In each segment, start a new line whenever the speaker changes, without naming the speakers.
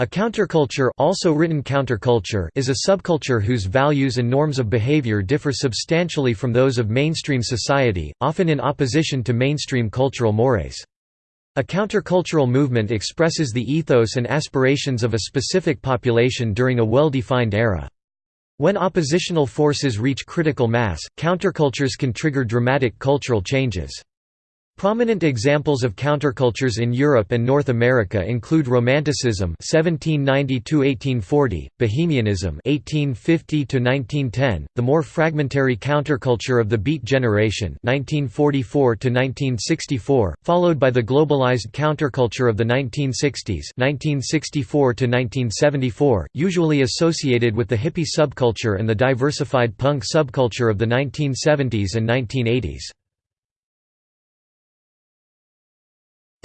A counterculture also written counterculture is a subculture whose values and norms of behavior differ substantially from those of mainstream society, often in opposition to mainstream cultural mores. A countercultural movement expresses the ethos and aspirations of a specific population during a well-defined era. When oppositional forces reach critical mass, countercultures can trigger dramatic cultural changes. Prominent examples of countercultures in Europe and North America include Romanticism (1790–1840), Bohemianism (1850–1910), the more fragmentary counterculture of the Beat Generation (1944–1964), followed by the globalized counterculture of the 1960s (1964–1974), usually associated with the hippie subculture and the diversified punk subculture of the 1970s and 1980s.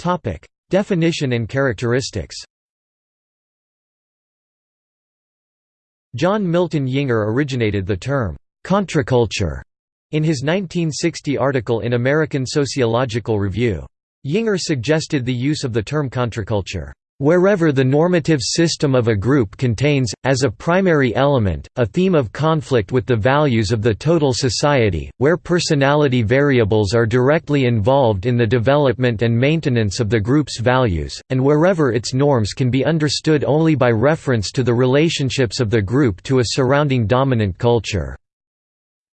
Topic: Definition and characteristics. John Milton Yinger originated the term contraculture in his 1960 article in American Sociological Review. Yinger suggested the use of the term contraculture Wherever the normative system of a group contains, as a primary element, a theme of conflict with the values of the total society, where personality variables are directly involved in the development and maintenance of the group's values, and wherever its norms can be understood only by reference to the relationships of the group to a surrounding dominant culture.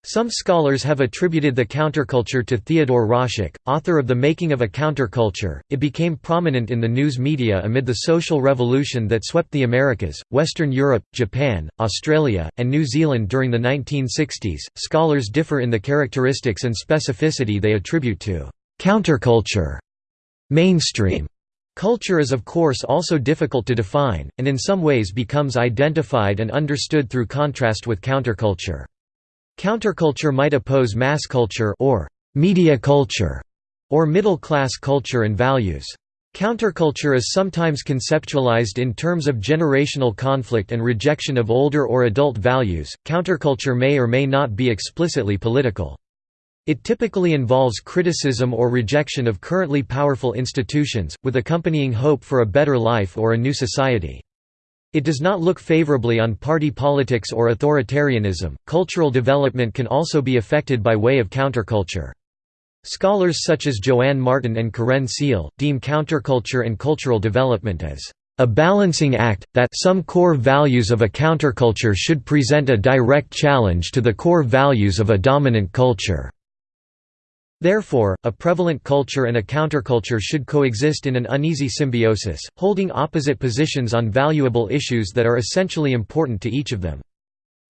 Some scholars have attributed the counterculture to Theodore Roszak, author of The Making of a Counterculture. It became prominent in the news media amid the social revolution that swept the Americas, Western Europe, Japan, Australia, and New Zealand during the 1960s. Scholars differ in the characteristics and specificity they attribute to counterculture. Mainstream Culture is of course also difficult to define, and in some ways becomes identified and understood through contrast with counterculture. Counterculture might oppose mass culture or media culture or middle-class culture and values. Counterculture is sometimes conceptualized in terms of generational conflict and rejection of older or adult values. Counterculture may or may not be explicitly political. It typically involves criticism or rejection of currently powerful institutions, with accompanying hope for a better life or a new society. It does not look favorably on party politics or authoritarianism. Cultural development can also be affected by way of counterculture. Scholars such as Joanne Martin and Caren Siehl deem counterculture and cultural development as a balancing act, that some core values of a counterculture should present a direct challenge to the core values of a dominant culture. Therefore, a prevalent culture and a counterculture should coexist in an uneasy symbiosis, holding opposite positions on valuable issues that are essentially important to each of them.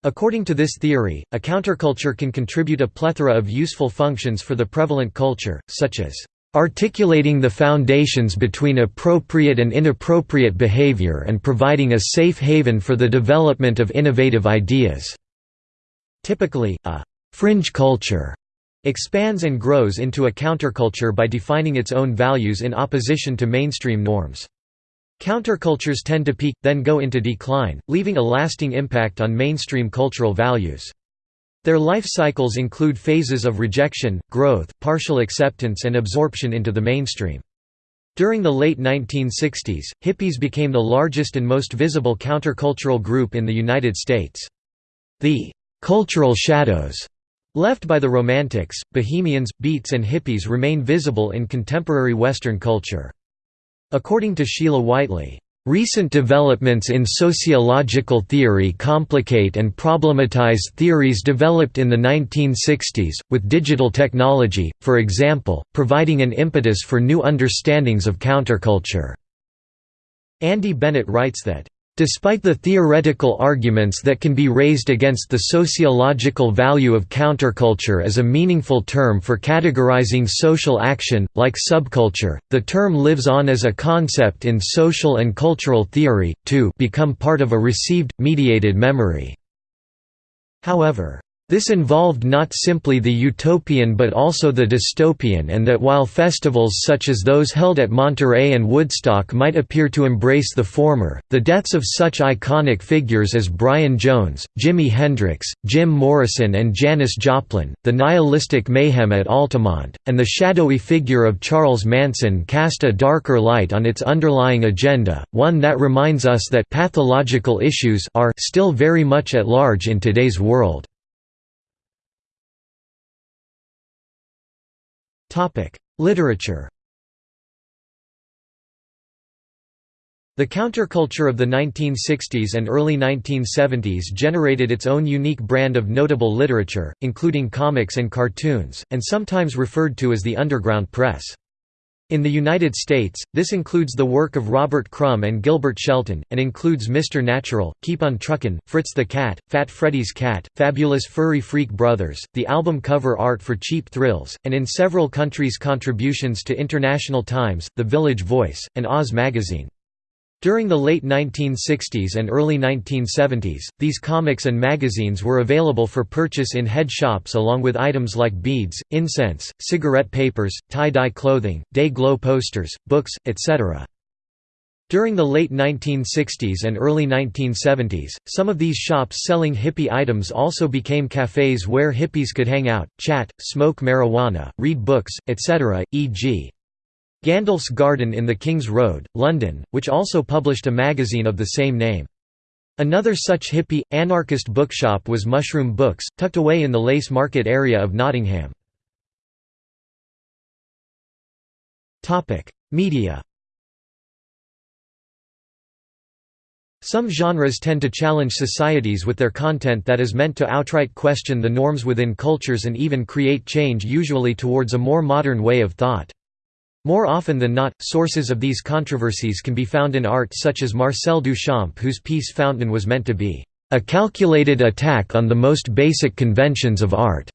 According to this theory, a counterculture can contribute a plethora of useful functions for the prevalent culture, such as articulating the foundations between appropriate and inappropriate behavior and providing a safe haven for the development of innovative ideas." Typically, a «fringe culture» expands and grows into a counterculture by defining its own values in opposition to mainstream norms. Countercultures tend to peak, then go into decline, leaving a lasting impact on mainstream cultural values. Their life cycles include phases of rejection, growth, partial acceptance and absorption into the mainstream. During the late 1960s, hippies became the largest and most visible countercultural group in the United States. The «cultural shadows» Left by the Romantics, Bohemians, Beats and Hippies remain visible in contemporary Western culture. According to Sheila Whiteley, Recent developments in sociological theory complicate and problematize theories developed in the 1960s, with digital technology, for example, providing an impetus for new understandings of counterculture. Andy Bennett writes that, Despite the theoretical arguments that can be raised against the sociological value of counterculture as a meaningful term for categorizing social action, like subculture, the term lives on as a concept in social and cultural theory, to become part of a received, mediated memory. However, This involved not simply the utopian but also the dystopian and that while festivals such as those held at Monterey and Woodstock might appear to embrace the former, the deaths of such iconic figures as Brian Jones, Jimi Hendrix, Jim Morrison and Janis Joplin, the nihilistic mayhem at Altamont, and the shadowy figure of Charles Manson cast a darker light on its underlying agenda, one that reminds us that pathological issues are still very much at large in today's world. Literature The counterculture of the 1960s and early 1970s generated its own unique brand of notable literature, including comics and cartoons, and sometimes referred to as the underground press. In the United States, this includes the work of Robert Crumb and Gilbert Shelton, and includes Mr. Natural, Keep on Truckin', Fritz the Cat, Fat Freddy's Cat, Fabulous Furry Freak Brothers, the album cover art for Cheap Thrills, and in several countries contributions to International Times, The Village Voice, and Oz magazine. During the late 1960s and early 1970s, these comics and magazines were available for purchase in head shops along with items like beads, incense, cigarette papers, tie-dye clothing, day-glow posters, books, etc. During the late 1960s and early 1970s, some of these shops selling hippie items also became cafes where hippies could hang out, chat, smoke marijuana, read books, etc., e.g. Gandalf's Garden in the King's Road, London, which also published a magazine of the same name. Another such hippie, anarchist bookshop was Mushroom Books, tucked away in the Lace Market area of Nottingham. Media Some genres tend to challenge societies with their content that is meant to outright question the norms within cultures and even create change usually towards a more modern way of thought. More often than not, sources of these controversies can be found in art such as Marcel Duchamp whose piece Fountain was meant to be a calculated attack on the most basic conventions of art.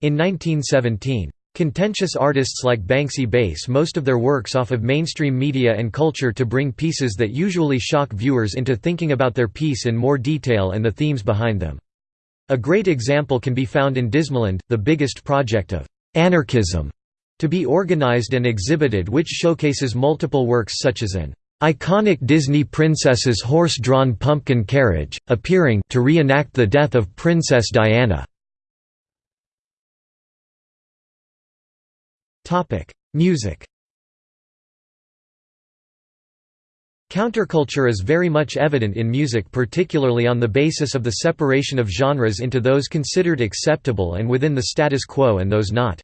In 1917. Contentious artists like Banksy base most of their works off of mainstream media and culture to bring pieces that usually shock viewers into thinking about their piece in more detail and the themes behind them. A great example can be found in Dismaland, the biggest project of anarchism to be organized and exhibited which showcases multiple works such as an iconic Disney princess's horse-drawn pumpkin carriage, appearing to reenact the death of Princess Diana. Music Counterculture is very much evident in music particularly on the basis of the separation of genres into those considered acceptable and within the status quo and those not.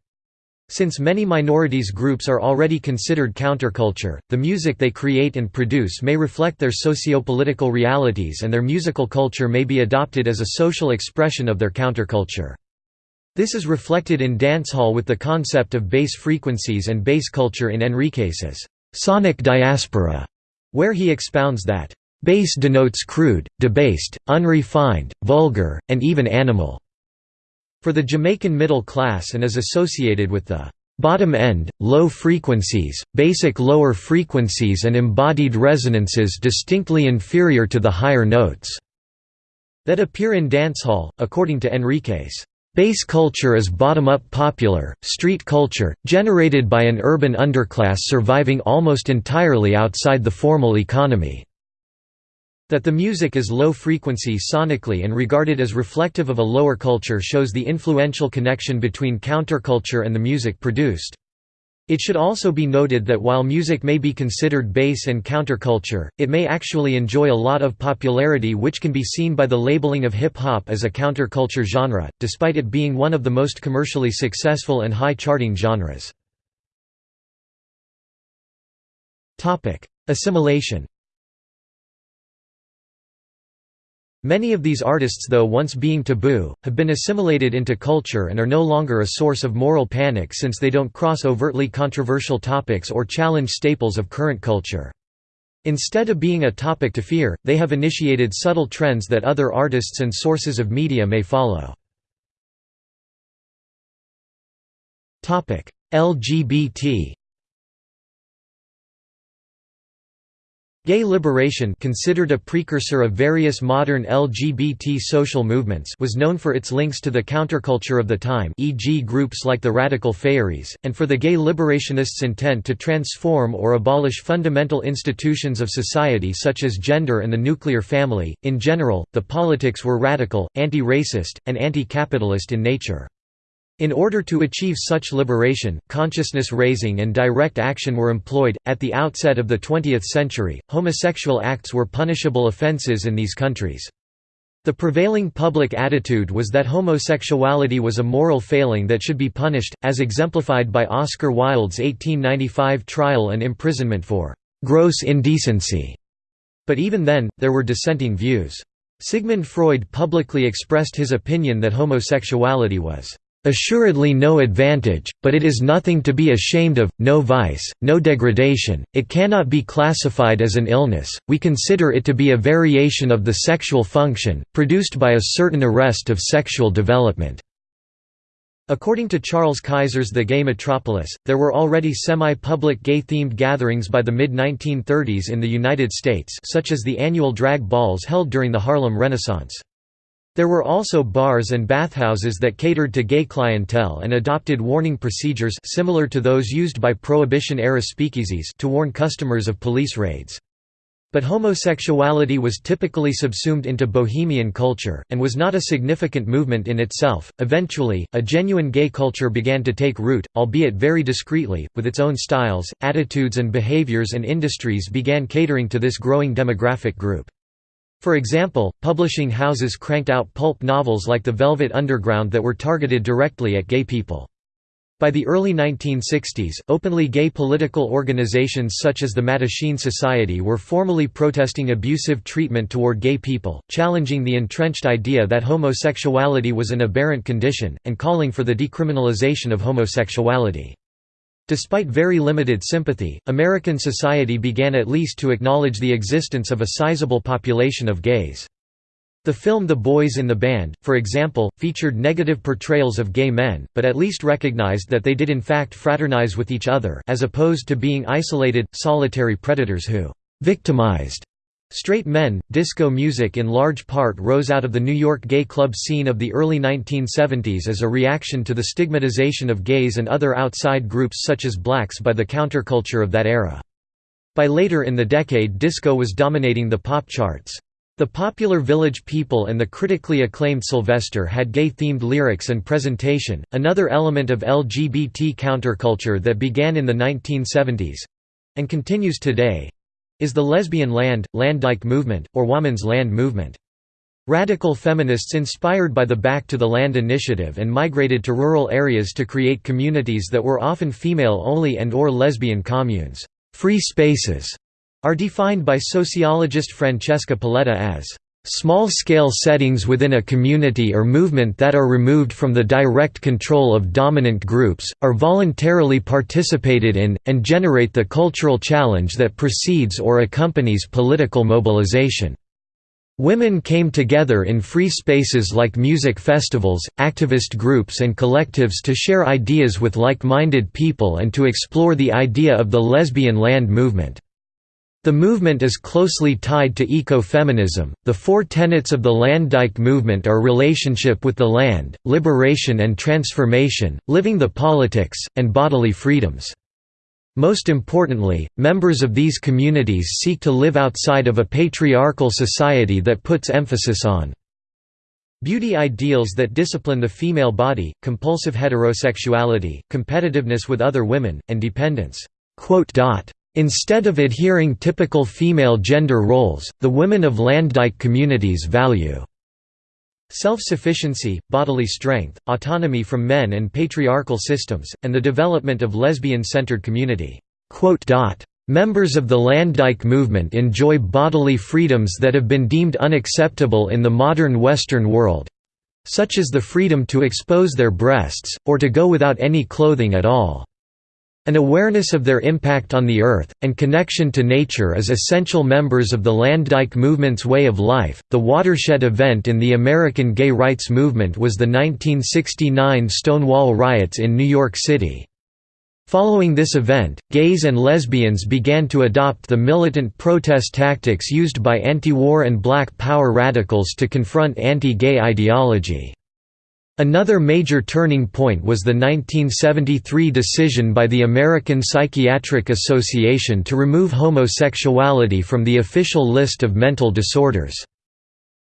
Since many minorities groups are already considered counterculture, the music they create and produce may reflect their socio-political realities and their musical culture may be adopted as a social expression of their counterculture. This is reflected in dancehall with the concept of bass frequencies and bass culture in Henriques's sonic diaspora, where he expounds that, "...bass denotes crude, debased, unrefined, vulgar, and even animal." For the Jamaican middle class and is associated with the bottom end, low frequencies, basic lower frequencies and embodied resonances distinctly inferior to the higher notes that appear in dancehall, according to Henriques. Bass culture is bottom-up popular, street culture, generated by an urban underclass surviving almost entirely outside the formal economy. That the music is low frequency sonically and regarded as reflective of a lower culture shows the influential connection between counterculture and the music produced. It should also be noted that while music may be considered bass and counterculture, it may actually enjoy a lot of popularity which can be seen by the labeling of hip-hop as a counterculture genre, despite it being one of the most commercially successful and high-charting genres. Assimilation Many of these artists though once being taboo, have been assimilated into culture and are no longer a source of moral panic since they don't cross overtly controversial topics or challenge staples of current culture. Instead of being a topic to fear, they have initiated subtle trends that other artists and sources of media may follow. LGBT Gay liberation considered a precursor of various modern LGBT social movements was known for its links to the counterculture of the time e.g. groups like the Radical Faeries, and for the gay liberationists' intent to transform or abolish fundamental institutions of society such as gender and the nuclear family. In general, the politics were radical, anti-racist, and anti-capitalist in nature. In order to achieve such liberation, consciousness raising and direct action were employed. At the outset of the 20th century, homosexual acts were punishable offences in these countries. The prevailing public attitude was that homosexuality was a moral failing that should be punished, as exemplified by Oscar Wilde's 1895 trial and imprisonment for gross indecency. But even then, there were dissenting views. Sigmund Freud publicly expressed his opinion that homosexuality was Assuredly no advantage, but it is nothing to be ashamed of, no vice, no degradation, it cannot be classified as an illness, we consider it to be a variation of the sexual function, produced by a certain arrest of sexual development." According to Charles Kaiser's The Gay Metropolis, there were already semi-public gay-themed gatherings by the mid-1930s in the United States such as the annual drag balls held during the Harlem Renaissance. There were also bars and bathhouses that catered to gay clientele and adopted warning procedures similar to those used by Prohibition-era speakeasies to warn customers of police raids. But homosexuality was typically subsumed into bohemian culture, and was not a significant movement in itself. Eventually, a genuine gay culture began to take root, albeit very discreetly, with its own styles, attitudes, and behaviors, and industries began catering to this growing demographic group. For example, publishing houses cranked out pulp novels like The Velvet Underground that were targeted directly at gay people. By the early 1960s, openly gay political organizations such as the Mattachine Society were formally protesting abusive treatment toward gay people, challenging the entrenched idea that homosexuality was an aberrant condition, and calling for the decriminalization of homosexuality. Despite very limited sympathy, American society began at least to acknowledge the existence of a sizable population of gays. The film The Boys in the Band, for example, featured negative portrayals of gay men, but at least recognized that they did in fact fraternize with each other as opposed to being isolated, solitary predators who «victimized» Straight men, disco music in large part rose out of the New York gay club scene of the early 1970s as a reaction to the stigmatization of gays and other outside groups such as blacks by the counterculture of that era. By later in the decade disco was dominating the pop charts. The popular Village People and the critically acclaimed Sylvester had gay-themed lyrics and presentation, another element of LGBT counterculture that began in the 1970s—and continues today, is the lesbian land, Landdyke movement, or woman's land movement. Radical feminists inspired by the Back to the Land initiative and migrated to rural areas to create communities that were often female-only and or lesbian communes. Free spaces are defined by sociologist Francesca Polletta as Small-scale settings within a community or movement that are removed from the direct control of dominant groups, are voluntarily participated in, and generate the cultural challenge that precedes or accompanies political mobilization. Women came together in free spaces like music festivals, activist groups and collectives to share ideas with like-minded people and to explore the idea of the lesbian land movement. The movement is closely tied to ecofeminism. The four tenets of the Landdyke movement are relationship with the land, liberation and transformation, living the politics, and bodily freedoms. Most importantly, members of these communities seek to live outside of a patriarchal society that puts emphasis on beauty ideals that discipline the female body, compulsive heterosexuality, competitiveness with other women, and dependence. Instead of adhering typical female gender roles, the women of Landdyke communities value self-sufficiency, bodily strength, autonomy from men and patriarchal systems, and the development of lesbian-centered community. Members of the Landdyke movement enjoy bodily freedoms that have been deemed unacceptable in the modern Western world such as the freedom to expose their breasts, or to go without any clothing at all. An awareness of their impact on the Earth, and connection to nature is essential members of the Landdyke movement's way of life. The watershed event in the American gay rights movement was the 1969 Stonewall riots in New York City. Following this event, gays and lesbians began to adopt the militant protest tactics used by anti-war and black power radicals to confront anti-gay ideology. Another major turning point was the 1973 decision by the American Psychiatric Association to remove homosexuality from the official list of mental disorders.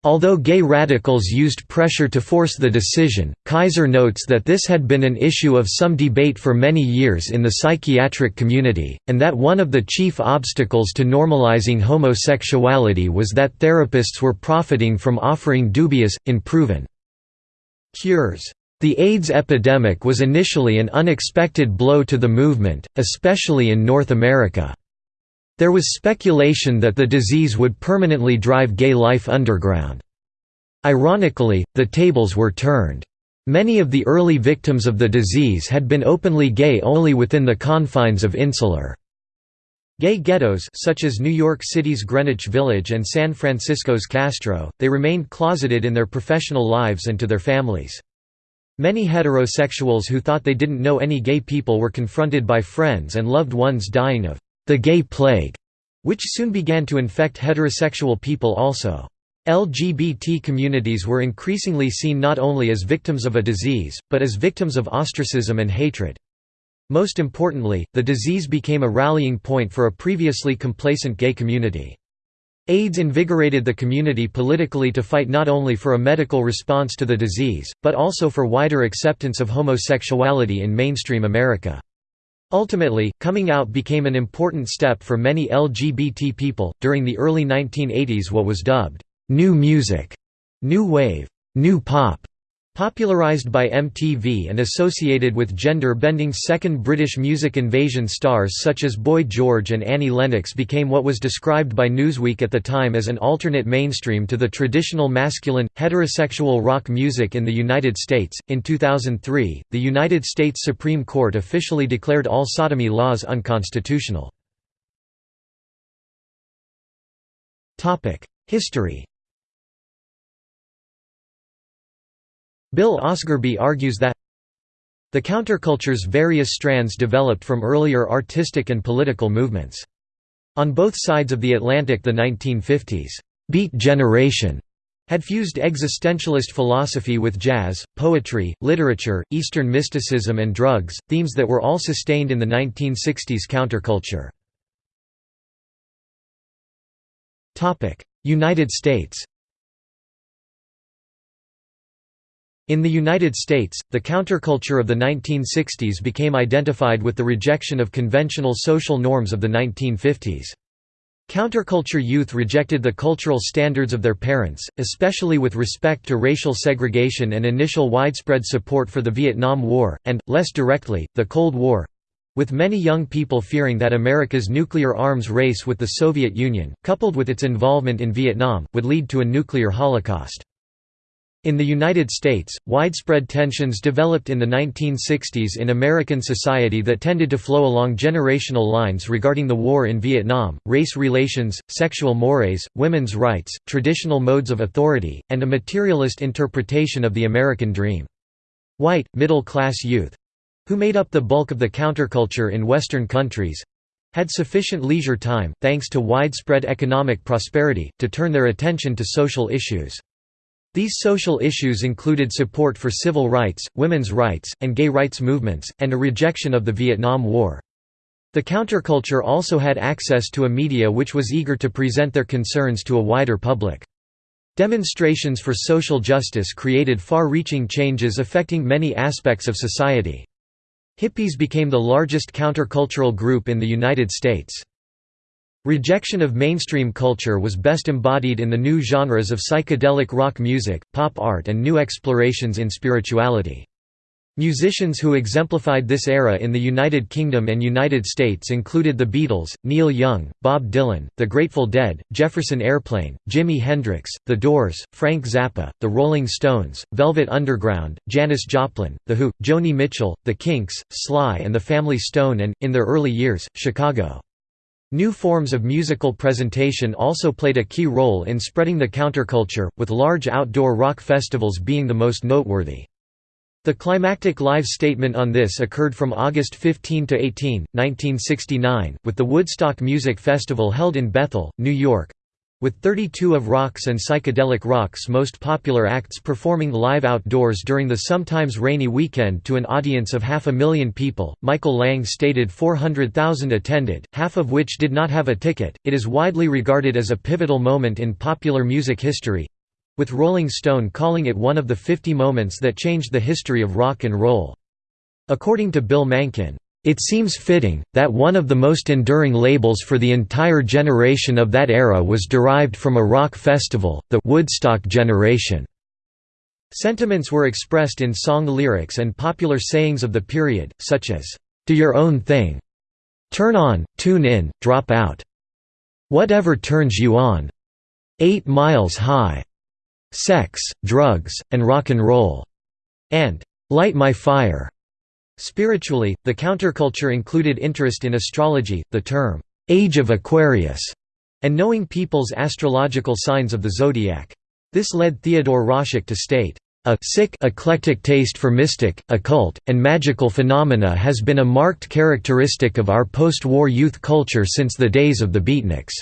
Although gay radicals used pressure to force the decision, Kaiser notes that this had been an issue of some debate for many years in the psychiatric community, and that one of the chief obstacles to normalizing homosexuality was that therapists were profiting from offering dubious, unproven cures. The AIDS epidemic was initially an unexpected blow to the movement, especially in North America. There was speculation that the disease would permanently drive gay life underground. Ironically, the tables were turned. Many of the early victims of the disease had been openly gay only within the confines of insular gay ghettos such as New York City's Greenwich Village and San Francisco's Castro, they remained closeted in their professional lives and to their families. Many heterosexuals who thought they didn't know any gay people were confronted by friends and loved ones dying of the gay plague, which soon began to infect heterosexual people also. LGBT communities were increasingly seen not only as victims of a disease, but as victims of ostracism and hatred. Most importantly, the disease became a rallying point for a previously complacent gay community. AIDS invigorated the community politically to fight not only for a medical response to the disease, but also for wider acceptance of homosexuality in mainstream America. Ultimately, coming out became an important step for many LGBT people. During the early 1980s, what was dubbed new music, new wave, new pop Popularized by MTV and associated with gender-bending second British music invasion stars such as Boy George and Annie Lennox became what was described by Newsweek at the time as an alternate mainstream to the traditional masculine, heterosexual rock music in the United States. In 2003, the United States Supreme Court officially declared all sodomy laws unconstitutional. History Bill Osgerby argues that the counterculture's various strands developed from earlier artistic and political movements. On both sides of the Atlantic the 1950s, «beat generation» had fused existentialist philosophy with jazz, poetry, literature, Eastern mysticism and drugs, themes that were all sustained in the 1960s counterculture. United States In the United States, the counterculture of the 1960s became identified with the rejection of conventional social norms of the 1950s. Counterculture youth rejected the cultural standards of their parents, especially with respect to racial segregation and initial widespread support for the Vietnam War, and, less directly, the Cold War—with many young people fearing that America's nuclear arms race with the Soviet Union, coupled with its involvement in Vietnam, would lead to a nuclear holocaust. In the United States, widespread tensions developed in the 1960s in American society that tended to flow along generational lines regarding the war in Vietnam, race relations, sexual mores, women's rights, traditional modes of authority, and a materialist interpretation of the American dream. White, middle-class youth—who made up the bulk of the counterculture in Western countries—had sufficient leisure time, thanks to widespread economic prosperity, to turn their attention to social issues. These social issues included support for civil rights, women's rights, and gay rights movements, and a rejection of the Vietnam War. The counterculture also had access to a media which was eager to present their concerns to a wider public. Demonstrations for social justice created far-reaching changes affecting many aspects of society. Hippies became the largest countercultural group in the United States. Rejection of mainstream culture was best embodied in the new genres of psychedelic rock music, pop art and new explorations in spirituality. Musicians who exemplified this era in the United Kingdom and United States included the Beatles, Neil Young, Bob Dylan, The Grateful Dead, Jefferson Airplane, Jimi Hendrix, The Doors, Frank Zappa, The Rolling Stones, Velvet Underground, Janis Joplin, The Who, Joni Mitchell, The Kinks, Sly and the Family Stone and, in their early years, Chicago. New forms of musical presentation also played a key role in spreading the counterculture, with large outdoor rock festivals being the most noteworthy. The climactic live statement on this occurred from August 15 to 18, 1969, with the Woodstock Music Festival held in Bethel, New York, with 32 of rock's and psychedelic rock's most popular acts performing live outdoors during the sometimes rainy weekend to an audience of half a million people, Michael Lang stated 400,000 attended, half of which did not have a ticket. It is widely regarded as a pivotal moment in popular music history with Rolling Stone calling it one of the 50 moments that changed the history of rock and roll. According to Bill Mankin, it seems fitting, that one of the most enduring labels for the entire generation of that era was derived from a rock festival, the Woodstock generation. Sentiments were expressed in song lyrics and popular sayings of the period, such as, "'Do your own thing'", "'Turn on, tune in, drop out'", "'Whatever turns you on'", "'Eight miles high'", "'Sex, drugs, and rock and roll'", and "'Light my fire'". Spiritually, the counterculture included interest in astrology, the term, "'Age of Aquarius' and knowing people's astrological signs of the zodiac. This led Theodore Roszak to state, "...a sick eclectic taste for mystic, occult, and magical phenomena has been a marked characteristic of our post-war youth culture since the days of the beatniks."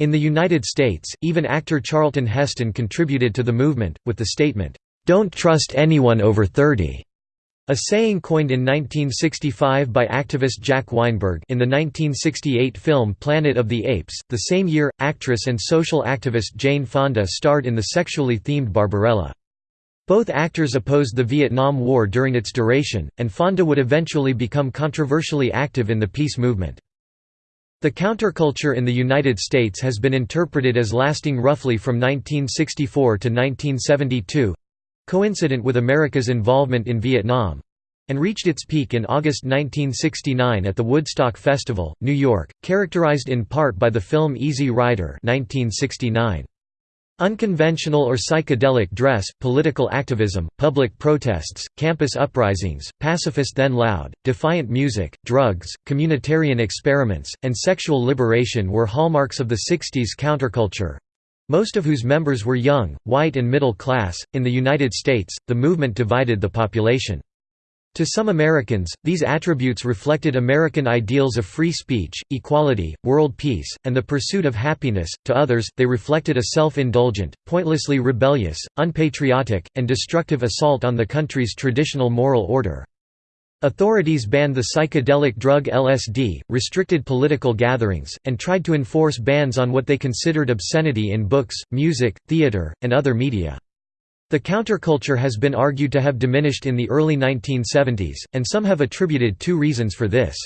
In the United States, even actor Charlton Heston contributed to the movement, with the statement, "'Don't trust anyone over 30' A saying coined in 1965 by activist Jack Weinberg in the 1968 film Planet of the Apes. The same year, actress and social activist Jane Fonda starred in the sexually themed Barbarella. Both actors opposed the Vietnam War during its duration, and Fonda would eventually become controversially active in the peace movement. The counterculture in the United States has been interpreted as lasting roughly from 1964 to 1972, coincident with America's involvement in Vietnam and reached its peak in August 1969 at the Woodstock Festival, New York, characterized in part by the film Easy Rider 1969. Unconventional or psychedelic dress, political activism, public protests, campus uprisings, pacifist then loud, defiant music, drugs, communitarian experiments, and sexual liberation were hallmarks of the 60s counterculture, most of whose members were young, white and middle class. In the United States, the movement divided the population. To some Americans, these attributes reflected American ideals of free speech, equality, world peace, and the pursuit of happiness, to others, they reflected a self-indulgent, pointlessly rebellious, unpatriotic, and destructive assault on the country's traditional moral order. Authorities banned the psychedelic drug LSD, restricted political gatherings, and tried to enforce bans on what they considered obscenity in books, music, theater, and other media. The counterculture has been argued to have diminished in the early 1970s, and some have attributed two reasons for this.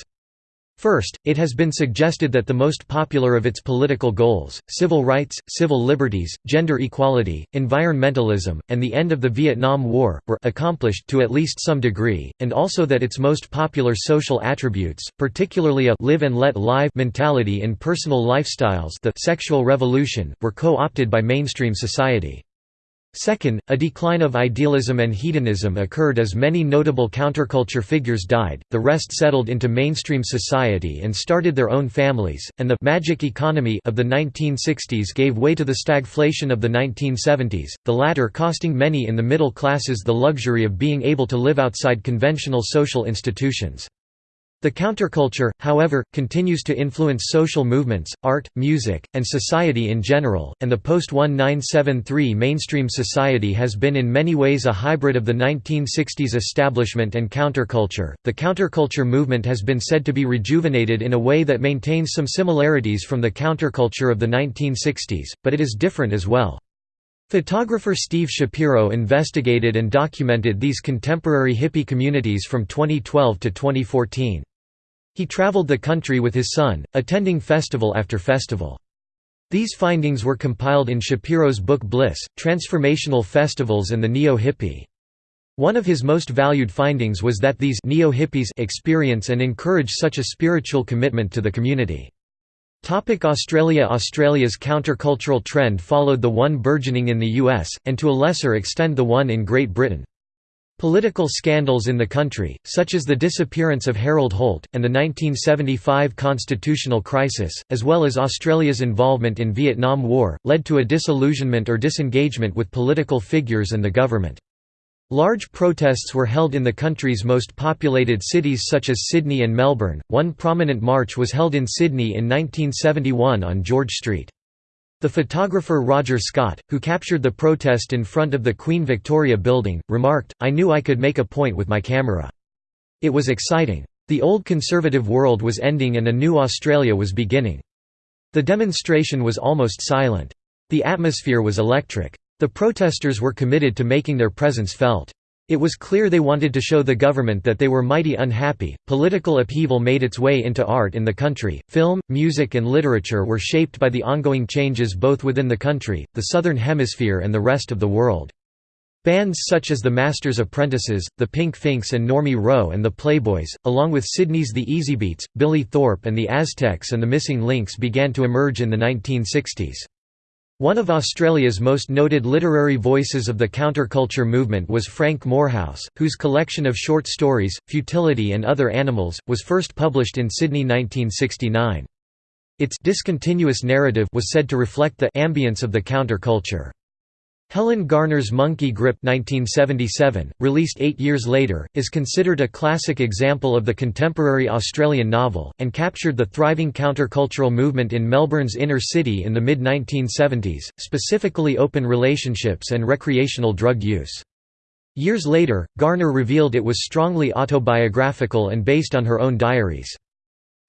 First, it has been suggested that the most popular of its political goals, civil rights, civil liberties, gender equality, environmentalism, and the end of the Vietnam War, were accomplished to at least some degree, and also that its most popular social attributes, particularly a live and let live mentality in personal lifestyles the sexual revolution, were co-opted by mainstream society. Second, a decline of idealism and hedonism occurred as many notable counterculture figures died, the rest settled into mainstream society and started their own families, and the «magic economy» of the 1960s gave way to the stagflation of the 1970s, the latter costing many in the middle classes the luxury of being able to live outside conventional social institutions. The counterculture, however, continues to influence social movements, art, music, and society in general, and the post-1973 mainstream society has been in many ways a hybrid of the 1960s establishment and counterculture. The counterculture movement has been said to be rejuvenated in a way that maintains some similarities from the counterculture of the 1960s, but it is different as well. Photographer Steve Schapiro investigated and documented these contemporary hippie communities from 2012 to 2014. He traveled the country with his son, attending festival after festival. These findings were compiled in Schapiro's book Bliss, Transformational Festivals and the Neo-Hippie. One of his most valued findings was that these neo-hippies experience and encourage such a spiritual commitment to the community. Topic Australia Australia's countercultural trend followed the one burgeoning in the US, and to a lesser extent the one in Great Britain. Political scandals in the country, such as the disappearance of Harold Holt, and the 1975 constitutional crisis, as well as Australia's involvement in Vietnam War, led to a disillusionment or disengagement with political figures and the government. Large protests were held in the country's most populated cities such as Sydney and Melbourne. One prominent march was held in Sydney in 1971 on George Street. The photographer Roger Scott, who captured the protest in front of the Queen Victoria Building, remarked, I knew I could make a point with my camera. It was exciting. The old conservative world was ending and a new Australia was beginning. The demonstration was almost silent. The atmosphere was electric. The protesters were committed to making their presence felt. It was clear they wanted to show the government that they were mighty unhappy. Political upheaval made its way into art in the country. Film, music, and literature were shaped by the ongoing changes both within the country, the Southern Hemisphere, and the rest of the world. Bands such as the Masters Apprentices, the Pink Finks and Normie Rowe and the Playboys, along with Sydney's The Easybeats, Billy Thorpe and the Aztecs and the Missing Links began to emerge in the 1960s. One of Australia's most noted literary voices of the counterculture movement was Frank Moorhouse, whose collection of short stories, Futility and Other Animals, was first published in Sydney 1969. Its discontinuous narrative was said to reflect the ambience of the counterculture. Helen Garner's Monkey Grip 1977, released eight years later, is considered a classic example of the contemporary Australian novel, and captured the thriving countercultural movement in Melbourne's inner city in the mid-1970s, specifically open relationships and recreational drug use. Years later, Garner revealed it was strongly autobiographical and based on her own diaries.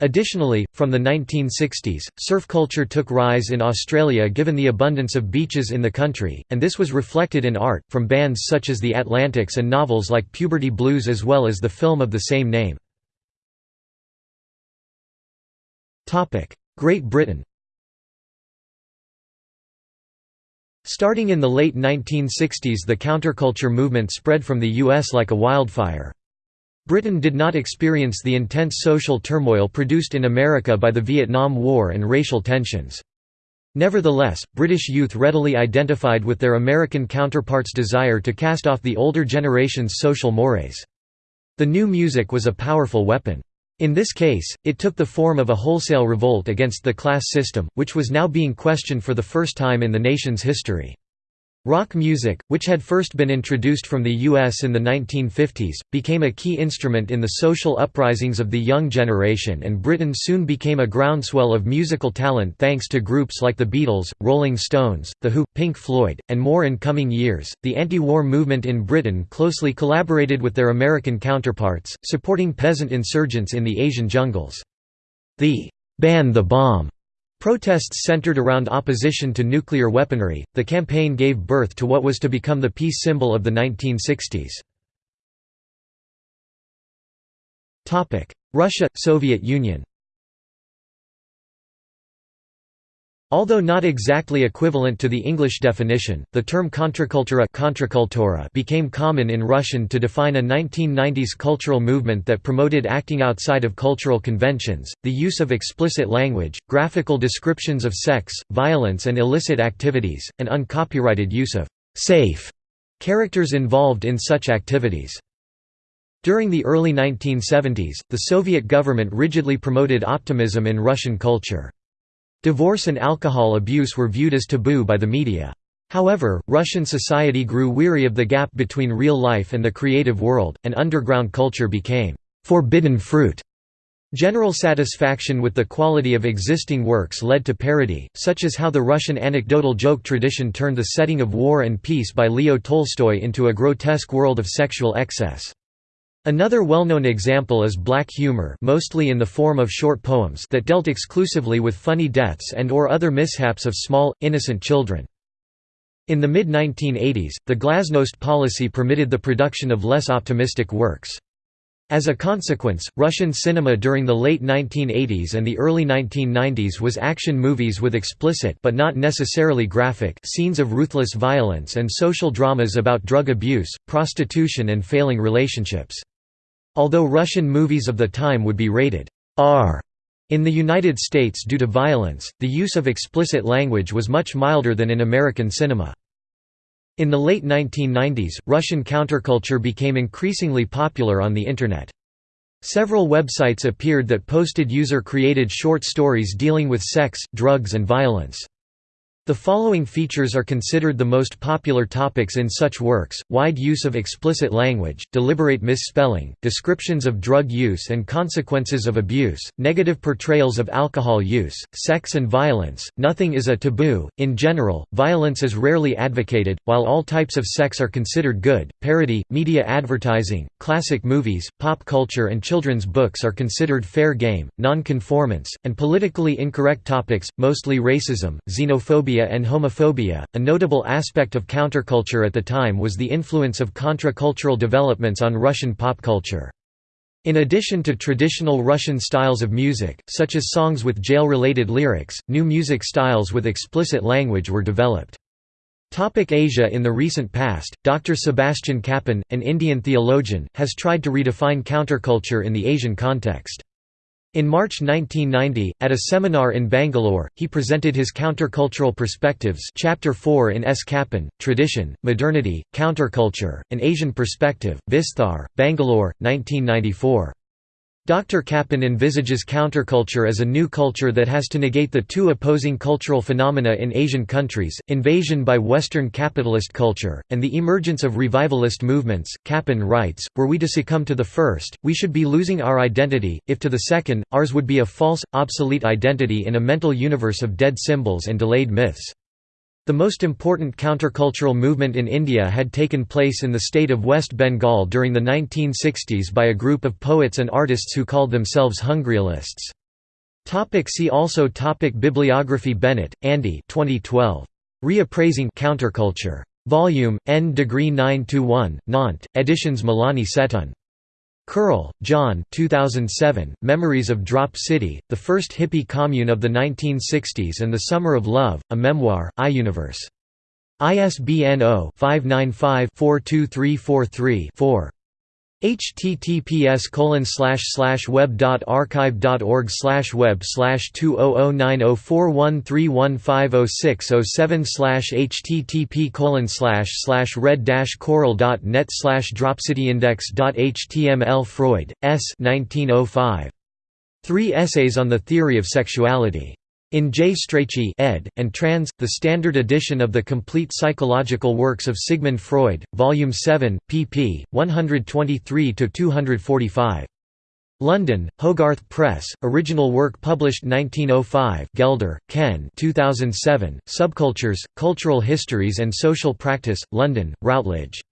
Additionally, from the 1960s, surf culture took rise in Australia given the abundance of beaches in the country, and this was reflected in art, from bands such as the Atlantics and novels like Puberty Blues as well as the film of the same name. Great Britain Starting in the late 1960s the counterculture movement spread from the US like a wildfire. Britain did not experience the intense social turmoil produced in America by the Vietnam War and racial tensions. Nevertheless, British youth readily identified with their American counterparts' desire to cast off the older generation's social mores. The new music was a powerful weapon. In this case, it took the form of a wholesale revolt against the class system, which was now being questioned for the first time in the nation's history. Rock music, which had first been introduced from the U.S. in the 1950s, became a key instrument in the social uprisings of the young generation and Britain soon became a groundswell of musical talent thanks to groups like the Beatles, Rolling Stones, The Who, Pink Floyd, and more in coming years. The anti-war movement in Britain closely collaborated with their American counterparts, supporting peasant insurgents in the Asian jungles. The «Ban the Bomb» Protests centered around opposition to nuclear weaponry. The campaign gave birth to what was to become the peace symbol of the 1960s. Topic: Russia Soviet Union. Although not exactly equivalent to the English definition, the term contracultura became common in Russian to define a 1990s cultural movement that promoted acting outside of cultural conventions, the use of explicit language, graphical descriptions of sex, violence and illicit activities, and uncopyrighted use of «safe» characters involved in such activities. During the early 1970s, the Soviet government rigidly promoted optimism in Russian culture. Divorce and alcohol abuse were viewed as taboo by the media. However, Russian society grew weary of the gap between real life and the creative world, and underground culture became «forbidden fruit». General satisfaction with the quality of existing works led to parody, such as how the Russian anecdotal joke tradition turned the setting of War and Peace by Leo Tolstoy into a grotesque world of sexual excess. Another well-known example is black humor mostly in the form of short poems that dealt exclusively with funny deaths and or other mishaps of small, innocent children. In the mid-1980s, the glasnost policy permitted the production of less optimistic works. As a consequence, Russian cinema during the late 1980s and the early 1990s was action movies with explicit but not necessarily graphic scenes of ruthless violence and social dramas about drug abuse, prostitution and failing relationships. Although Russian movies of the time would be rated R in the United States due to violence, the use of explicit language was much milder than in American cinema. In the late 1990s, Russian counterculture became increasingly popular on the Internet. Several websites appeared that posted user-created short stories dealing with sex, drugs and violence. The following features are considered the most popular topics in such works, wide use of explicit language, deliberate misspelling, descriptions of drug use and consequences of abuse, negative portrayals of alcohol use, sex and violence, nothing is a taboo, in general, violence is rarely advocated, while all types of sex are considered good, parody, media advertising, classic movies, pop culture and children's books are considered fair game, non-conformance, and politically incorrect topics, mostly racism, xenophobia and homophobia. A notable aspect of counterculture at the time was the influence of contra-cultural developments on Russian pop culture. In addition to traditional Russian styles of music, such as songs with jail-related lyrics, new music styles with explicit language were developed. Topic Asia In the recent past, Dr. Sebastian Kappen, an Indian theologian, has tried to redefine counterculture in the Asian context. In March 1990, at a seminar in Bangalore, he presented his Countercultural Perspectives Chapter 4 in S. Kappen, Tradition, Modernity, Counterculture, An Asian Perspective, Visthar, Bangalore, 1994. Dr. Kappen envisages counterculture as a new culture that has to negate the two opposing cultural phenomena in Asian countries, invasion by Western capitalist culture, and the emergence of revivalist movements. Kappen writes, Were we to succumb to the first, we should be losing our identity, if to the second, ours would be a false, obsolete identity in a mental universe of dead symbols and delayed myths. The most important countercultural movement in India had taken place in the state of West Bengal during the 1960s by a group of poets and artists who called themselves Hungryalists. Topic see also topic Bibliography Bennett, Andy 2012. Reappraising Counterculture. Volume, N degree 9-1, Nantes, Editions Mélanie Seteun. Curl, John 2007, Memories of Drop City, the first hippie commune of the 1960s and the Summer of Love, a memoir, iUniverse. ISBN 0-595-42343-4 https colon slash slash web dot archive dot org slash web slash two oh oh nine oh four one three one five oh six oh seven slash http colon slash slash red dash coral dot net slash dropcityindex dot html Freud, S. 1905. Three essays on the theory of sexuality. In J. Strachey ed. and Trans. The Standard Edition of the Complete Psychological Works of Sigmund Freud, Volume 7, pp. 123–245. London, Hogarth Press, original work published 1905 Gelder, Ken 2007, Subcultures, Cultural Histories and Social Practice, London, Routledge.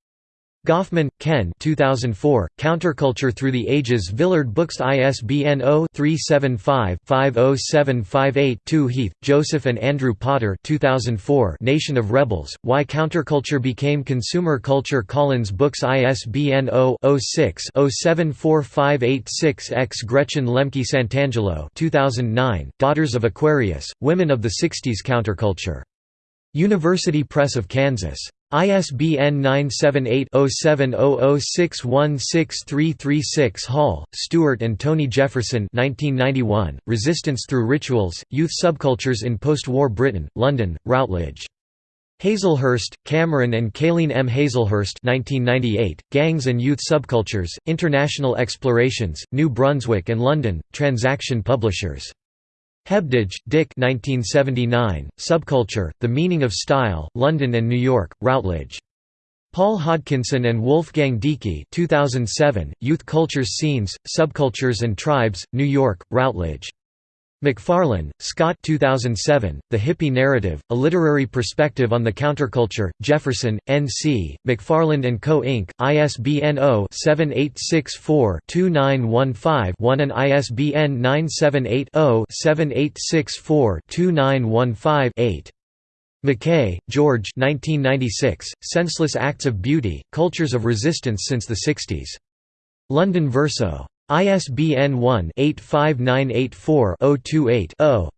Goffman, Ken 2004, Counterculture Through the Ages Villard Books ISBN 0-375-50758-2 Heath, Joseph and Andrew Potter 2004, Nation of Rebels, Why Counterculture Became Consumer Culture Collins Books ISBN 0-06-074586-X Gretchen Lemke Santangelo 2009, Daughters of Aquarius, Women of the Sixties Counterculture. University Press of Kansas. ISBN 978-0700616336 Hall, Stuart and Tony Jefferson 1991, Resistance Through Rituals, Youth Subcultures in Post-War Britain, London, Routledge. Hazlehurst, Cameron and Kayleen M. Hazlehurst 1998, Gangs and Youth Subcultures, International Explorations, New Brunswick and London, Transaction Publishers. Hebdige, Dick 1979, Subculture, The Meaning of Style, London and New York, Routledge. Paul Hodkinson and Wolfgang Deicke 2007, Youth Cultures Scenes, Subcultures and Tribes, New York, Routledge. McFarlane, Scott 2007, The Hippie Narrative, A Literary Perspective on the Counterculture, Jefferson, N.C., McFarland & Co. Inc., ISBN 0-7864-2915-1 and ISBN 978-0-7864-2915-8. McKay, George 1996, Senseless Acts of Beauty, Cultures of Resistance Since the Sixties. London Verso. ISBN 1-85984-028-0.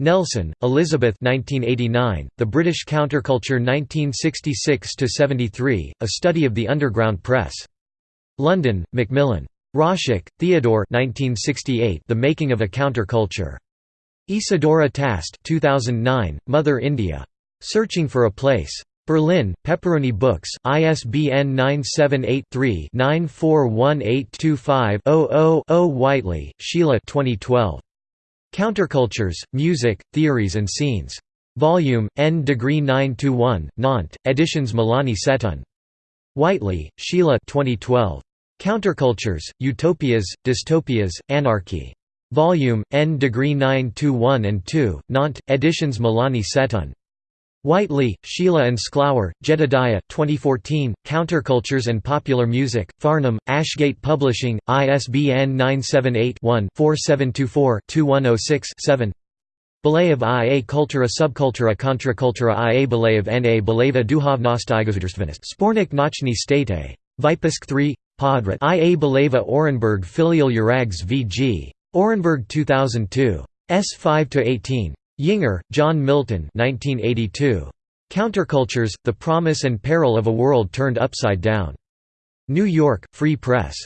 Nelson, Elizabeth 1989, The British Counterculture 1966–73, A Study of the Underground Press. London, Macmillan. Roszak, Theodore 1968, The Making of a Counterculture. Isadora Tast 2009, Mother India. Searching for a Place. Berlin, Pepperoni Books, ISBN 978-3-941825-000-0 Whiteley, Sheila 2012. Countercultures, Music, Theories and Scenes. Volume, N degree 9-1, Nantes, Editions Mélanie Seteun. Whiteley, Sheila 2012. Countercultures, Utopias, Dystopias, Anarchy. Volume, N degree 9-1 and 2, Nantes, Editions Mélanie Seteun. Whiteley, Sheila and Sklower, Jedediah 2014, Countercultures and Popular Music, Farnham, Ashgate Publishing, ISBN 978-1-4724-2106-7 Belev i a kultura subkultura kontrakultura i a belev n a beleva duhovnostigosudrstvenost Spornik Nochny State. Vypisk 3, Podrat i a beleva Orenburg filial Urags v.g. Orenburg 2002. S 5–18. Yinger, John Milton 1982. Countercultures, The Promise and Peril of a World Turned Upside Down. New York, Free Press.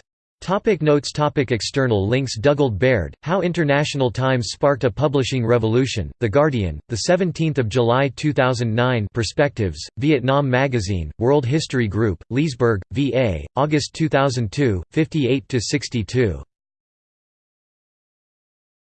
Topic notes topic External links Dugald Baird, How International Times Sparked a Publishing Revolution, The Guardian, 17 July 2009 Perspectives, Vietnam Magazine, World History Group, Leesburg, VA, August 2002, 58–62